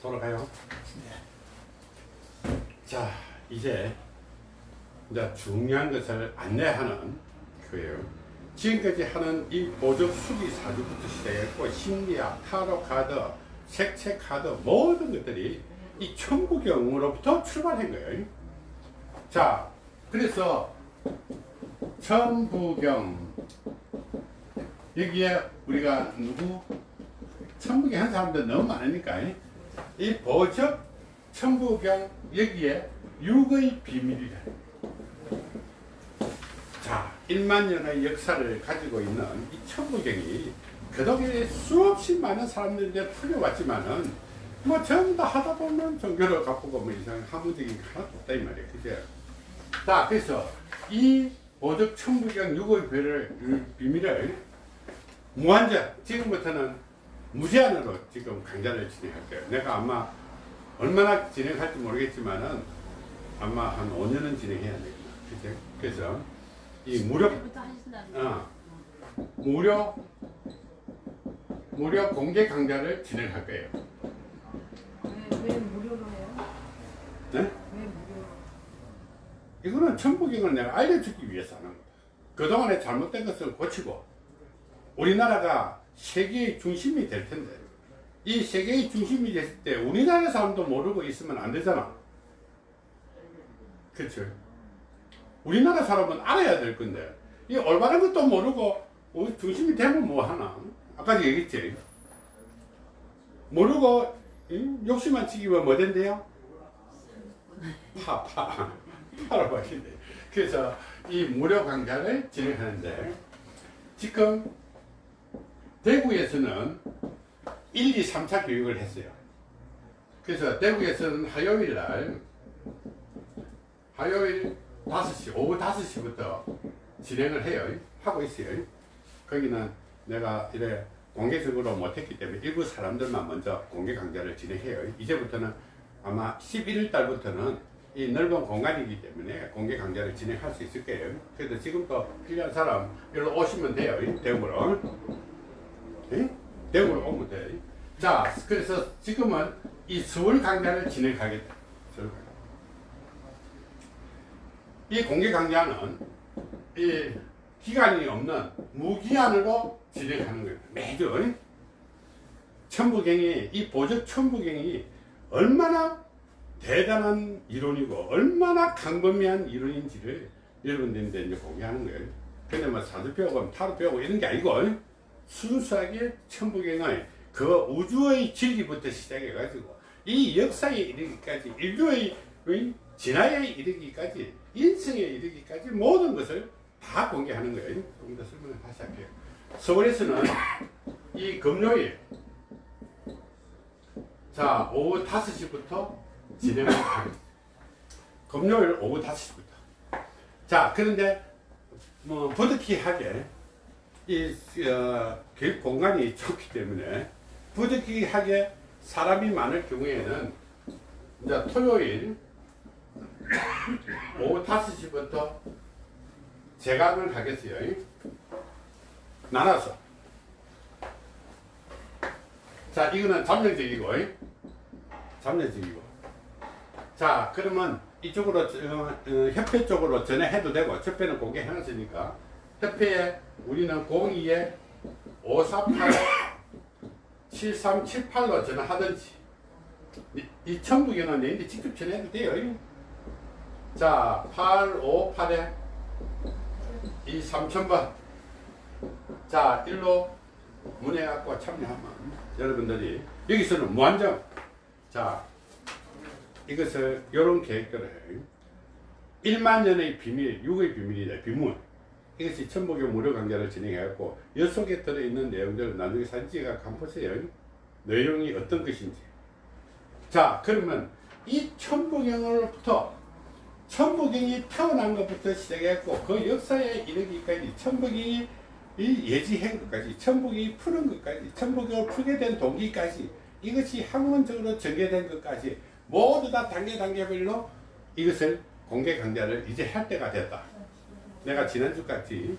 돌아가요. 자, 이제 이제 중요한 것을 안내하는 거예요. 지금까지 하는 이 보적 수리 사주부터 시작했고 심리학, 타로 카드, 색채 카드 모든 것들이 이 천부경으로부터 출발한 거예요. 자, 그래서 천부경 여기에 우리가 누구 천부경 한 사람들 너무 많으니까 이 보적 천부경 여기에 육의 비밀이다. 자, 1만 년의 역사를 가지고 있는 이 천부경이 그동안에 수없이 많은 사람들이 풀려왔지만은 뭐 전부 다 하다 보면 종교를 갚고 뭐 이상 하무적인 게 하나도 없다 이 말이에요. 그죠? 자, 그래서 이 보적 천부경 육의 비밀을, 비밀을 무한정 지금부터는 무제한으로 지금 강좌를 진행할 거예요. 내가 아마 얼마나 진행할지 모르겠지만은 아마 한 5년은 진행해야 되겠다. 그죠? 그래서 이 무료. 어, 무료 무료 공개 강좌를 진행할 거예요. 왜, 왜 무료로 해요? 네? 왜 무료로? 이거는 천부경을 내가 알려주기 위해서 하는 거다. 그동안에 잘못된 것을 고치고 우리나라가 세계의 중심이 될 텐데 이 세계의 중심이 됐을 때 우리나라 사람도 모르고 있으면 안 되잖아. 그렇죠? 우리나라 사람은 알아야 될 건데 이 올바른 것도 모르고 우리 중심이 되면 뭐 하나? 아까 얘기했지. 모르고 이? 욕심만 치기면 뭐 된대요? 파, 파. 파로 바뀐대. 그래서 이 무료 강좌를 진행하는데 지금 대구에서는 1, 2, 3차 교육을 했어요. 그래서 대구에서는 화요일 날 화요일 5시, 오후 5시부터 진행을 해요. 하고 있어요. 거기는 내가 이래 공개적으로 못했기 때문에 일부 사람들만 먼저 공개 강좌를 진행해요. 이제부터는 아마 11월 달부터는 이 넓은 공간이기 때문에 공개 강좌를 진행할 수 있을 거예요. 그래서 지금부터 필요한 사람 여기로 오시면 돼요. 대구로. 예? 대구로 오면 돼. 자, 그래서 지금은 이 서울 강좌를 진행하겠다. 이 공개 강좌는 이 기간이 없는 무기한으로 진행하는 거예요. 매주 천부경이 이 보적 천부경이 얼마나 대단한 이론이고 얼마나 강범위한 이론인지를 여러분들한테 공개하는 거예요. 근데 뭐 사주 배우고 타로 배우고 이런 게 아니고 순수하게 천부경의 그 우주의 진리부터 시작해 가지고 이 역사에 이르기까지 인류의 진화에 이르기까지 인성에 이르기까지 모든 것을 다 공개하는 거예요. 조금 더 설명을 다시 할게요. 서울에서는 이 금요일 자 오후 5시부터 진행을 합니다. 금요일 오후 5시부터 자 그런데 뭐 부득이하게 이 어, 공간이 좁기 때문에 부득이하게 사람이 많을 경우에는 이제 토요일 오후 5시부터 재강을 하겠어요. 나눠서. 자, 이거는 잠정적이고, 잠정적이고. 자, 그러면 이쪽으로, 어, 어, 협회 쪽으로 전화해도 되고, 협회는 공개해놨으니까, 협회에 우리는 02에 548 7378로 전화하든지, 이, 이 천국에는 내인데 직접 전화해도 돼요. 자, 858에 이 3000번. 자, 일로 문의갖고 참여하면 여러분들이 여기서는 무한정. 자, 이것을 이런 계획들을 해요. 1만 년의 비밀, 6의 비밀이다. 비문. 이것이 천복의 무료 강좌를 진행해갖고 여 속에 들어있는 내용들을 나중에 사진 찍어 한번 보세요. 내용이 어떤 것인지. 자, 그러면 이 천복영으로부터 천부경이 태어난 것부터 시작했고 그 역사에 이르기까지 천부경이 예지한 것까지 천부경이 푸는 것까지 천부경을 풀게 된 동기까지 이것이 학문적으로 전개된 것까지 모두 다 단계 단계별로 이것을 공개 강좌를 이제 할 때가 됐다. 내가 지난주까지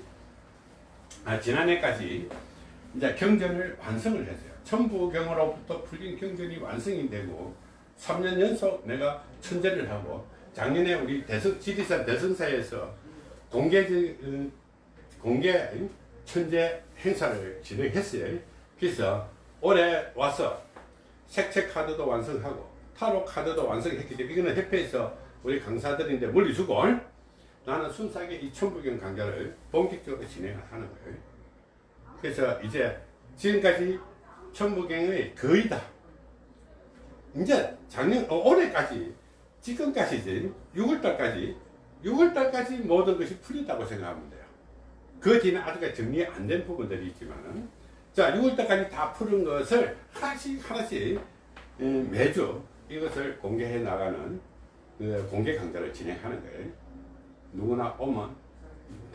아 지난해까지 이제 경전을 완성을 했어요. 천부경으로부터 풀린 경전이 완성이 되고 3년 연속 내가 천재를 하고 작년에 우리 대성 지리산 대성사에서 공개 어, 공개 천재 행사를 진행했어요. 그래서 올해 와서 색채 카드도 완성하고 타로 카드도 완성했기 때문에 이거는 협회에서 우리 강사들인데 물리주고 나는 순수하게 이 천부경 강좌를 본격적으로 진행을 하는 거예요. 그래서 이제 지금까지 천부경의 거의 다 이제 작년 어, 올해까지 지금까지 이제 6월달까지 6월달까지 모든 것이 풀렸다고 생각하면 돼요. 그 뒤는 아직까지 정리 안 된 부분들이 있지만은 자 6월달까지 다 푸른 것을 하나씩 하나씩 음, 매주 이것을 공개해 나가는 그 공개 강좌를 진행하는 거예요. 누구나 오면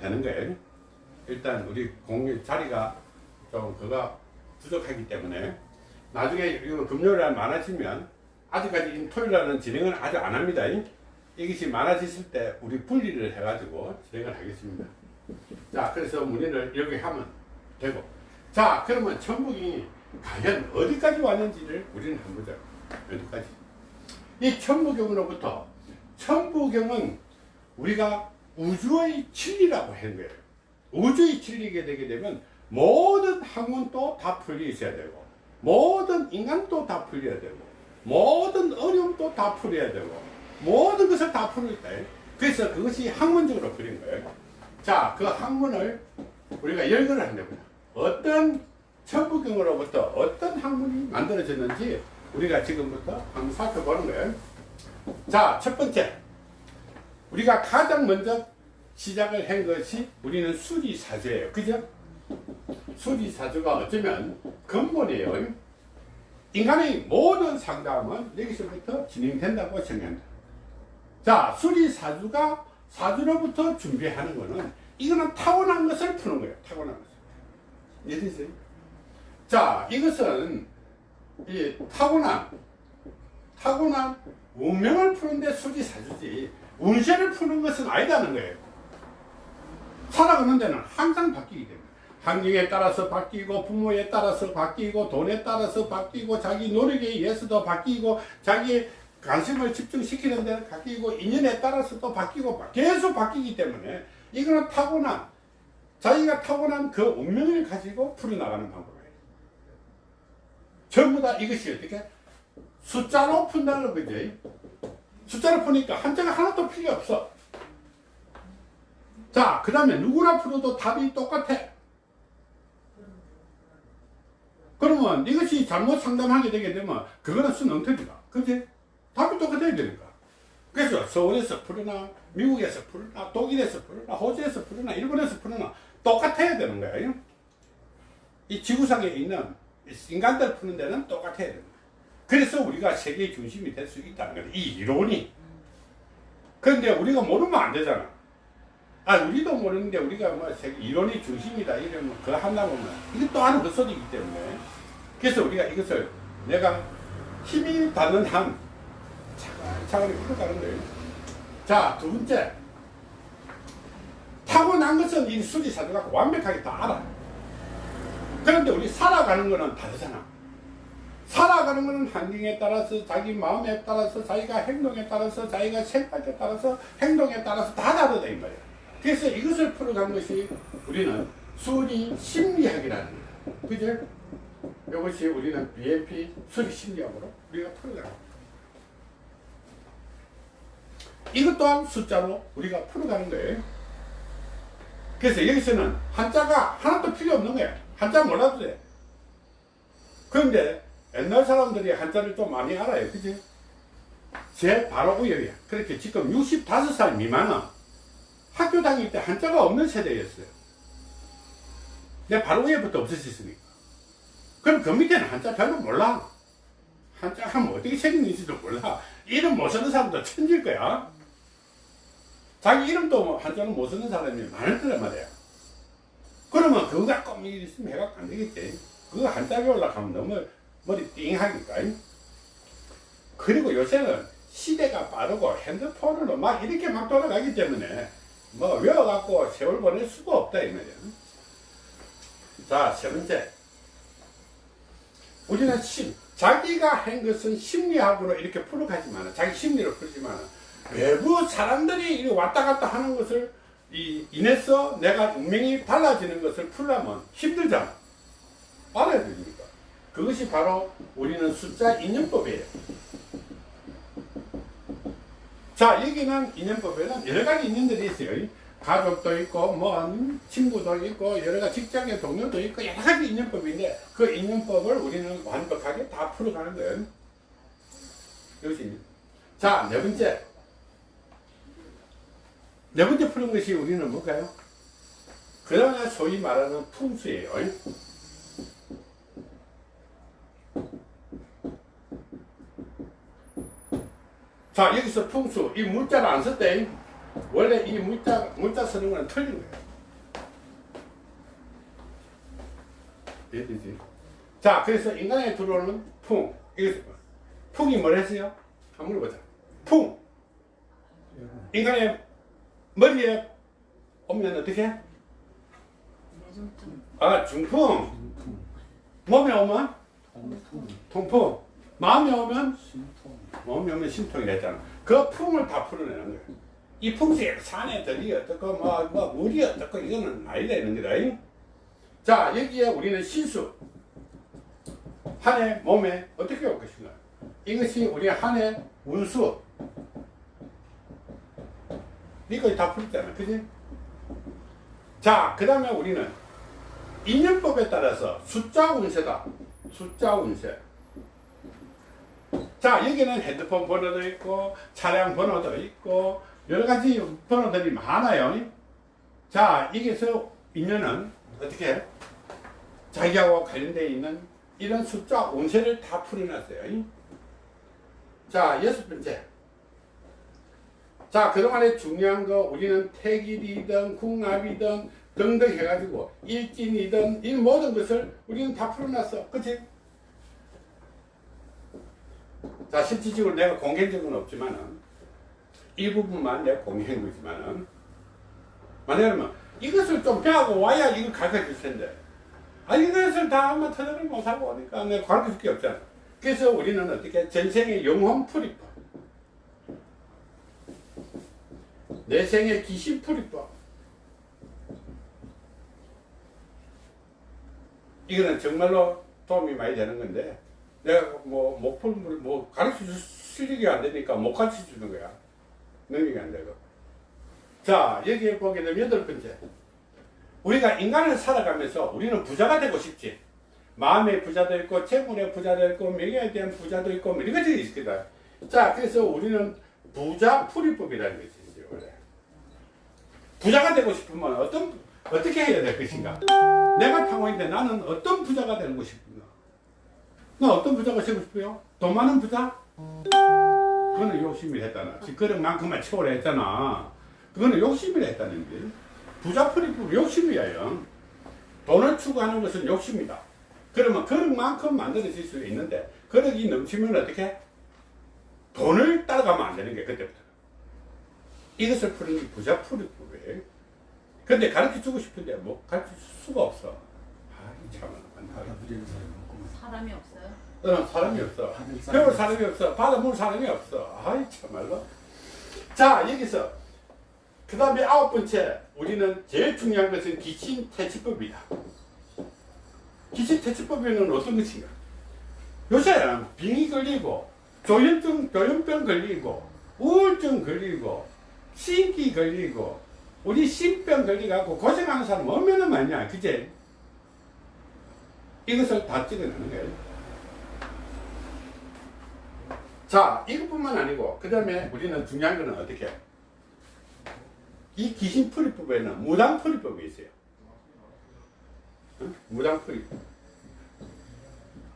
되는 거예요. 일단 우리 공개 자리가 좀 그가 부족하기 때문에 나중에 이거 금요일 날 많아지면 아직까지 토요일 날은 진행을 아직 안 합니다. 이것이 많아졌을 때 우리 분리를 해가지고 진행을 하겠습니다. 자, 그래서 문의를 이렇게 하면 되고. 자, 그러면 천북이 과연 어디까지 왔는지를 우리는 한번 보자. 어디까지. 이 천부경으로부터 천부경은 우리가 우주의 진리라고 하는 거예요. 우주의 진리게 되게 되면 모든 학문도 다 풀려 있어야 되고 모든 인간도 다 풀려야 되고 모든 어려움도 다 풀어야 되고 모든 것을 다 풀어야 돼. 그래서 그것이 학문적으로 풀린 거예요. 자, 그 학문을 우리가 열거를 한답니다. 어떤 천부경으로부터 어떤 학문이 만들어졌는지 우리가 지금부터 한번 살펴보는 거예요. 자, 첫 번째. 우리가 가장 먼저 시작을 한 것이 우리는 수리사주예요. 그죠? 수리사주가 어쩌면 근본이에요. 인간의 모든 상담은 여기서부터 진행된다고 생각한다. 자, 수리사주가 사주로부터 준비하는 거는 이거는 타고난 것을 푸는 거예요. 타고난 것을. 이해되세요? 자, 이것은 이 타고난 타고난 운명을 푸는데 수지사주지 운세를 푸는 것은 아니다는 거예요. 살아가는 데는 항상 바뀌기 때문에 환경에 따라서 바뀌고 부모에 따라서 바뀌고 돈에 따라서 바뀌고 자기 노력에 의해서도 바뀌고 자기 관심을 집중시키는 데는 바뀌고 인연에 따라서도 바뀌고 계속 바뀌기 때문에 이거는 타고난 자기가 타고난 그 운명을 가지고 풀어나가는 방법이에요. 전부 다 이것이 어떻게 숫자로 푼다는 거지. 숫자로 푸니까 한자가 하나도 필요 없어. 자, 그 다음에 누구나 풀어도 답이 똑같아. 그러면 이것이 잘못 상담하게 되게 되면 그거는 순엉터리다. 그지? 답이 똑같아야 되니까. 그래서 서울에서 풀으나, 미국에서 풀으나, 독일에서 풀으나, 호주에서 풀으나, 일본에서 풀으나 똑같아야 되는 거예요. 이 지구상에 있는 인간들 푸는 데는 똑같아야 된다. 그래서 우리가 세계 중심이 될 수 있다는 거다. 이 이론이. 그런데 우리가 모르면 안 되잖아. 아, 우리도 모르는데 우리가 뭐 세계 이론이 중심이다 이러면 그거 한다 보면 이게 또 하는 헛소리이기 때문에 그래서 우리가 이것을 내가 힘이 닿는 한 차근차근히 풀어가는 거예요. 자, 두 번째. 타고난 것은 이 수리사주가 완벽하게 다 알아. 그런데 우리 살아가는 거는 다르잖아. 살아가는 거는 환경에 따라서 자기 마음에 따라서 자기가 행동에 따라서 자기가 생각에 따라서 행동에 따라서 다 다르다 이 말이야. 그래서 이것을 풀어간 것이 우리는 수리 심리학이라는 거야. 그죠? 이것이 우리는 BMP 수리 심리학으로 우리가 풀어가는 이것 또한 숫자로 우리가 풀어가는 거예요. 그래서 여기서는 한자가 하나도 필요 없는 거야. 한자 몰라도 돼. 그런데 옛날 사람들이 한자를 좀 많이 알아요. 그지? 제 바로 위에야. 그렇게 지금 65살 미만은 학교 다닐 때 한자가 없는 세대였어요. 내 바로 위에부터 없어졌으니까. 그럼 그 밑에는 한자 별로 몰라. 한자 하면 어떻게 생긴지도 몰라. 이름 못 쓰는 사람도 천질 거야. 자기 이름도 뭐 한자는 못 쓰는 사람이 많을 거란 말이야. 그러면 그거 갖고 뭐 있으면 해갖고 안 되겠지. 그거 한자 배우려고 하면 너무 머리 띵하니까. 그리고 요새는 시대가 빠르고 핸드폰으로 막 이렇게 막 돌아가기 때문에 뭐 외워갖고 세월 보낼 수가 없다 이 말이야. 자, 세 번째. 우리는 심, 자기가 한 것은 심리학으로 이렇게 풀어가지 마라. 자기 심리로 풀지 마라. 외부 사람들이 왔다 갔다 하는 것을 이, 인해서 내가 운명이 달라지는 것을 풀려면 힘들잖아. 알아야 됩니까? 그것이 바로 우리는 숫자 인연법이에요. 자, 여기는 인연법에는 여러 가지 인연들이 있어요. 가족도 있고, 뭐, 음, 친구도 있고, 여러 가지 직장의 동료도 있고, 여러 가지 인연법인데, 그 인연법을 우리는 완벽하게 다 풀어가는 거예요. 이것이. 자, 네 번째. 네 번째 푸는 것이 우리는 뭘까요? 그러나 소위 말하는 풍수예요. 자, 여기서 풍수, 이 문자를 안 썼대. 원래 이 문자, 문자 쓰는 건 틀린 거예요. 이해되지? 자, 그래서 인간에 들어오는 풍. 이거, 풍이 뭐랬어요? 한번 물어보자. 풍. 인간의 머리에 오면 어떻게? 아, 중풍. 몸에 오면 통풍. 마음에 오면 몸에 오면 심통이 됐잖아. 그 풍을 다 풀어내는 거야. 이 풍수에 산에 들이 어떻고, 뭐, 뭐, 물이 어떻고, 이거는 아니다, 이런 거다. 자, 여기에 우리는 신수. 한해 몸에 어떻게 올 것인가. 이것이 우리 한해 운수. 이거 다 풀었잖아. 그지? 자, 그 다음에 우리는 인연법에 따라서 숫자 운세다. 숫자 운세. 자, 여기는 핸드폰 번호도 있고, 차량 번호도 있고, 여러 가지 번호들이 많아요. 자, 여기서 인연은 어떻게 해? 자기하고 관련되어 있는 이런 숫자 운세를 다 풀어놨어요. 자, 여섯 번째. 자, 그동안에 중요한 거 우리는 태길이든 궁합이든 등등 해가지고 일진이든 이 모든 것을 우리는 다 풀어놨어. 그치? 자, 실질적으로 내가 공개한 적은 없지만은 일부분만 내가 공개한 거지만은 만약에 이것을 좀 배하고 와야 이걸 가르쳐 줄 텐데. 아, 이것을 다 한번 터득을 못하고 오니까 내가 가르쳐 줄 게 없잖아. 그래서 우리는 어떻게 전생의 영혼 풀이법. 내 생의 귀신 풀이법. 이거는 정말로 도움이 많이 되는 건데 내가 뭐 목풀물 뭐 가르쳐 줄 실력이 안 되니까 못 가르쳐 주는 거야. 능력이 안 되고 자 여기에 보게 되면 여덟 번째. 우리가 인간을 살아가면서 우리는 부자가 되고 싶지. 마음의 부자도 있고 재물의 부자도 있고 명예에 대한 부자도 있고 뭐 이런 것들이 있거든 자 그래서 우리는 부자 풀이법이라는 것이 있어요 원래. 부자가 되고 싶으면 어떤 어떻게 해야 될 것인가? 내가 평화인데 나는 어떤 부자가 되고 싶은가 나 어떤 부자가 되고 싶어요? 돈 많은 부자? 그거는 욕심이 했다나 그릇만큼만 채우려 했잖아. 그거는 욕심이 했다는 게 부자 풀이법 욕심이에요 돈을 추구하는 것은 욕심이다. 그러면 그릇만큼 만들어질 수 있는데 그릇이 넘치면 어떻게 돈을 따라가면 안 되는 게 그때부터. 이것을 푸는 게 부자 풀이법이에요 근데 가르쳐 주고 싶은데 뭐 가르쳐 줄 수가 없어 참 사람이 없어요? 어, 사람이 없어. 배울 사람이 없어. 받아볼 사람이 없어. 아이, 참말로. 자, 여기서. 그 다음에 아홉 번째. 우리는 제일 중요한 것은 기신 퇴치법이다. 기신 퇴치법에는 어떤 것인가? 요새 빙이 걸리고, 조현증, 조현병 걸리고, 우울증 걸리고, 신기 걸리고, 우리 신병 걸리고 고생하는 사람 얼마나 많냐. 그제? 이것을 다 찍어내는 거예요. 자, 이것뿐만 아니고, 그 다음에 우리는 중요한 거는 어떻게? 이 귀신풀이법에는 무당풀이법이 있어요. 응? 무당풀이법.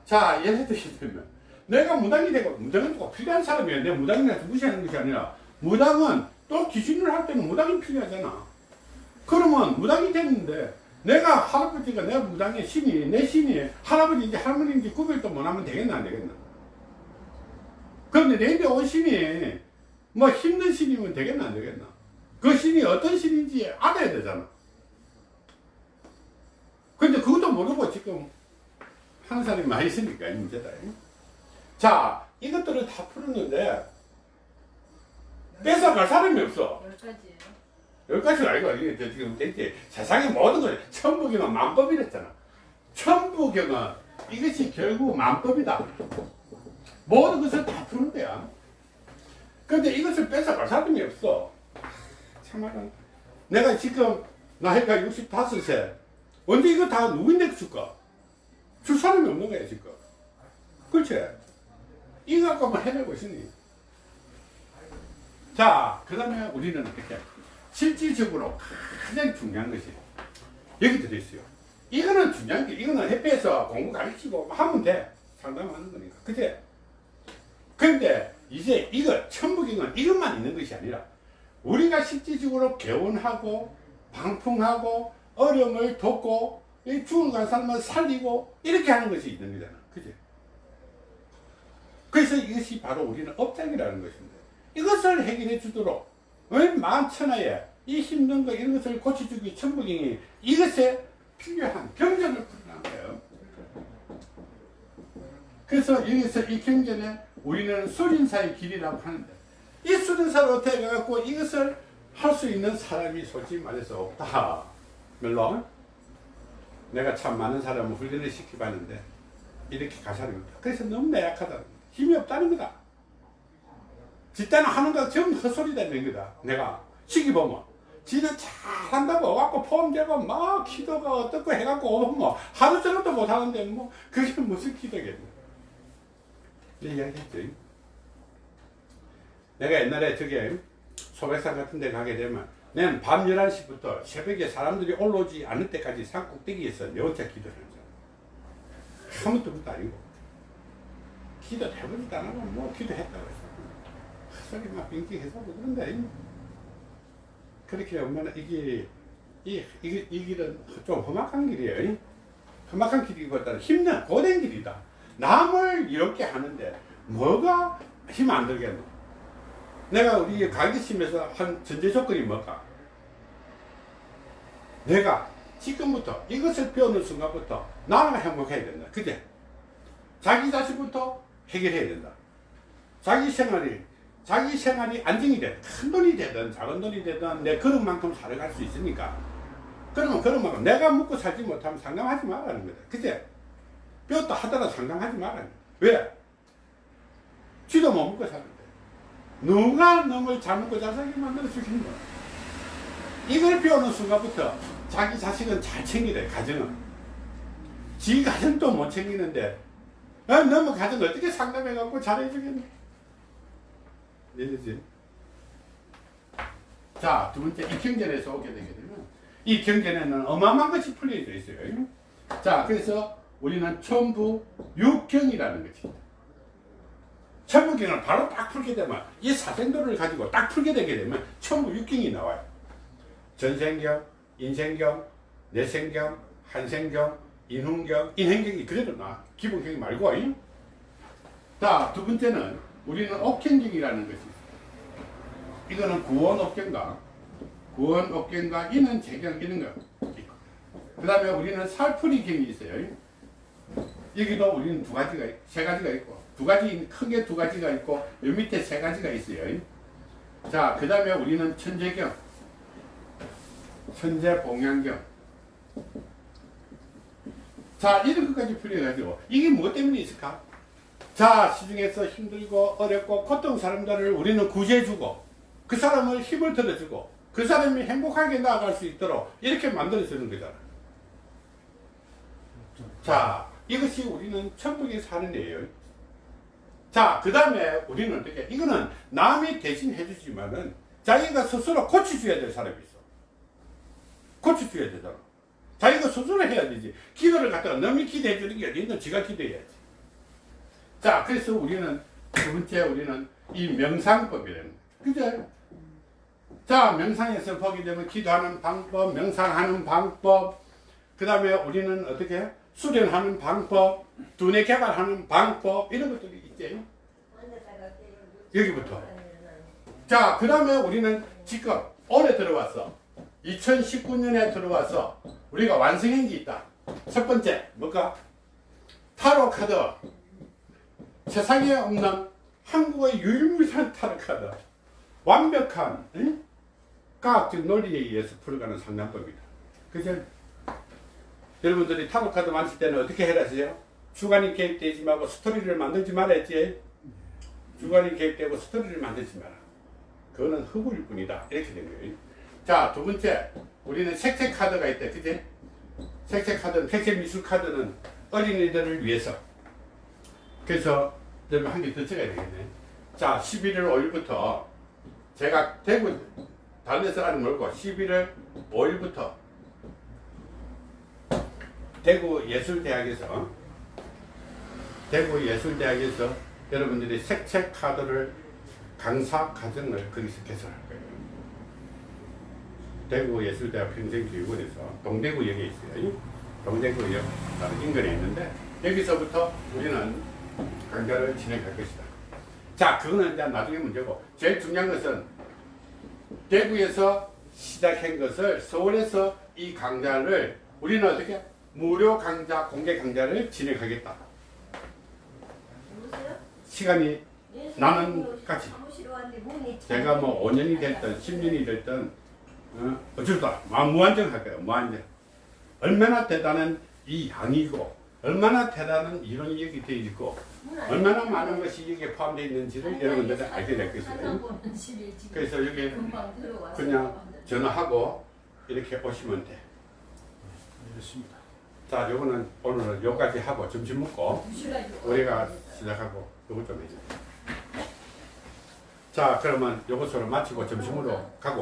자, 예를 들면, 내가 무당이 되고, 무당은 꼭 필요한 사람이야. 내 무당이라서 무시하는 것이 아니라, 무당은 또 귀신을 할 때는 무당이 필요하잖아. 그러면 무당이 됐는데, 내가 할아버지가 내 무당의 신이, 내 신이 할아버지인지 할머니인지 구별도 못하면 되겠나, 안 되겠나? 그런데 내게 온 신이 뭐 힘든 신이면 되겠나 안 되겠나? 그 신이 어떤 신인지 알아야 되잖아. 근데 그것도 모르고 지금 하는 사람이 많이 있으니까 이 문제다. 자, 이것들을 다 풀었는데 뺏어갈 사람이 없어. 열 가지 가지가 아니고 저 지금 이제 세상의 모든 걸 천부경은 만법이랬잖아. 천부경은 이것이 결국 만법이다. 모든 것을 다 푸는 거야. 근데 이것을 뺏어갈 사람이 없어. 참말은 내가 지금 나이가 65세 언제 이거 다 누구인데 줄까? 줄 사람이 없는 거야 지금. 그렇지? 이거 갖고만 해내고 있으니. 자, 그 다음에 우리는 어떻게 실질적으로 가장 중요한 것이 여기 들어있어요. 이거는 중요한 게 이거는 햇볕에서 공부 가르치고 하면 돼. 상담하는 거니까. 그치? 근데 이제 이거 천부경은 이것만 있는 것이 아니라 우리가 실질적으로 개원하고 방풍하고 어려움을 돕고 이 죽어간 사람을 살리고 이렇게 하는 것이 있는 거잖아. 그치? 그래서 이것이 바로 우리는 업장이라는 것입니다. 이것을 해결해 주도록 왜 만천하에 이 힘든 거 이런 것을 고쳐주기 천부경이 이것에 필요한 경전을 풀어난 거예요. 그래서 여기서 이 경전에 우리는 수린사의 길이라고 하는데 이 수린사를 어떻게 해갖고 이것을 할 수 있는 사람이 솔직히 말해서 없다. 물론 내가 참 많은 사람을 훈련을 시켜봤는데 이렇게 갈 사람이 없다. 그래서 너무 나약하다. 힘이 없다는 거다. 집단은 하는 거 전부 헛소리 되는 거다. 내가 시기 보면. 지는 잘한다고 와갖고 폼 재고 막 기도가 어떻고 해갖고 뭐 하루 종일도 못하는데 뭐 그게 무슨 기도겠네. 이 이야기했죠. 내가 옛날에 저게 소백산 같은 데 가게 되면 내는 밤 11시부터 새벽에 사람들이 올라오지 않을 때까지 산 꼭대기에서 내 혼자 기도를 거야. 아무것도 것도 아니고. 기도 해보지도 안 하고 뭐 기도했다고 했어. 헛소리 막 빙빙해서 뭐 그런데 그렇게 보면 이게 이, 이, 이 길은 좀 험악한 길이에요. 험악한 길이보다는 힘든 고된 길이다. 남을 이렇게 하는데 뭐가 힘 안 들겠노? 내가 우리 가르치면서 한 전제 조건이 뭘까? 내가 지금부터 이것을 배우는 순간부터 나는 행복해야 된다. 그제? 자기 자신부터 해결해야 된다. 자기 생활이 자기 생활이 안정이 돼. 큰 돈이 되든 작은 돈이 되든 내 그런 만큼 살아갈 수 있으니까. 그러면 그런 만큼 내가 먹고 살지 못하면 상담하지 말라는 거다. 그제? 배웠다 하더라도 상담하지 말라는 거야. 왜? 쥐도 못 먹고 사는데. 누가 놈을 잘 먹고 잘 살게 만들어 주신 거야. 이걸 배우는 순간부터 자기 자식은 잘 챙기래, 가정은. 지 가정도 못 챙기는데, 아, 너무 가정 어떻게 상담해갖고 잘해주겠네. 이해되지? 자, 두 번째, 이 경전에서 오게 되면, 이 경전에는 어마어마한 것이 풀려져 있어요. 자, 그래서 우리는 천부 육경이라는 것입니다. 천부경을 바로 딱 풀게 되면, 이 사생도를 가지고 딱 풀게 되게 되면, 천부 육경이 나와요. 전생경, 인생경, 내생경, 한생경, 인훈경, 인행경이 그대로 나. 기본경이 말고. 잉? 자, 두 번째는 우리는 옥경경이라는 것이 있어요. 이거는 구원옥경과 구원옥경과 이는 재경 이런 거. 그 다음에 우리는 살풀이경이 있어요. 여기도 우리는 두 가지가, 있- 세 가지가 있고, 두 가지, 크게 두 가지가 있고, 요 밑에 세 가지가 있어요. 자, 그 다음에 우리는 천재경, 천재봉양경. 자, 이런 것까지 풀려가지고, 이게 무엇 때문에 있을까? 자, 시중에서 힘들고 어렵고 고통 사람들을 우리는 구제해주고, 그 사람을 힘을 들어주고, 그 사람이 행복하게 나아갈 수 있도록 이렇게 만들어주는 거잖아. 자, 이것이 우리는 천국에 사는 애예요. 자, 그 다음에 우리는 어떻게, 이거는 남이 대신 해주지만은 자기가 스스로 고쳐줘야 될 사람이 있어. 고쳐줘야 되잖아. 자기가 스스로 해야 되지. 기도를 갖다가 남이 기도해주는 게 어디 있는 지가 기도해야지. 자, 그래서 우리는 두 번째 우리는 이 명상법이라는. 그죠? 자, 명상에서 보게 되면 기도하는 방법, 명상하는 방법, 그 다음에 우리는 어떻게 수련하는 방법, 두뇌 개발하는 방법, 이런 것들이 있죠. 여기부터. 자, 그 다음에 우리는 지금 올해 들어왔어. 2019년에 들어와서 우리가 완성한 게 있다. 첫 번째, 뭘까? 타로 카드 세상에 없는 한국의 유일무이한 카드 완벽한 응? 과학적 논리에 의해서 풀어가는 상담법이다. 그죠? 여러분들이 타로 카드 만질 때는 어떻게 해라세요? 주관이 개입되지 말고 스토리를 만들지 말았지. 주관이 개입되고 스토리를 만들지 마라. 그거는 허구일 뿐이다. 이렇게 된 거예요. 자, 두 번째. 우리는 색색 카드가 있다. 그지? 색색 카드는, 색색 미술 카드는 어린이들을 위해서. 그래서 여러분 한개더 적어야 되겠네. 자, 11월 5일부터 제가 대구, 다른 하는 말고 11월 5일부터 대구 예술대학에서 대구 예술대학에서 여러분들이 색책 카드를 강사 과정을 거기서 개설할 거예요. 대구 예술대학 평생교육원에서 동대구역에 있어요. 동대구역 인근에 있는데 여기서부터 우리는 강좌를 진행할 것이다. 자, 그거는 이제 나중에 문제고 제일 중요한 것은 대구에서 시작한 것을 서울에서 이 강좌를 우리는 어떻게 무료 강좌, 공개 강좌를 진행하겠다. 시간이 예, 나는 같이. 제가 뭐 5년이 됐든 10년이 됐든 어, 어쩔다 무한정 할 거예요 무한정 얼마나 대단한 이 양이고 얼마나 대단한 이론이 여기 되어 있고 얼마나 많은 것이 여기에 포함되어 있는지를 여러분들이 알게 될 것이에요 그래서 여기 그냥 전화하고 이렇게 오시면 돼. 알겠습니다. 자, 요거는 오늘은 여기까지 하고 점심 먹고 우리가 시작하고 요거 좀 해줘. 자, 그러면 요것으로 마치고 점심으로 가고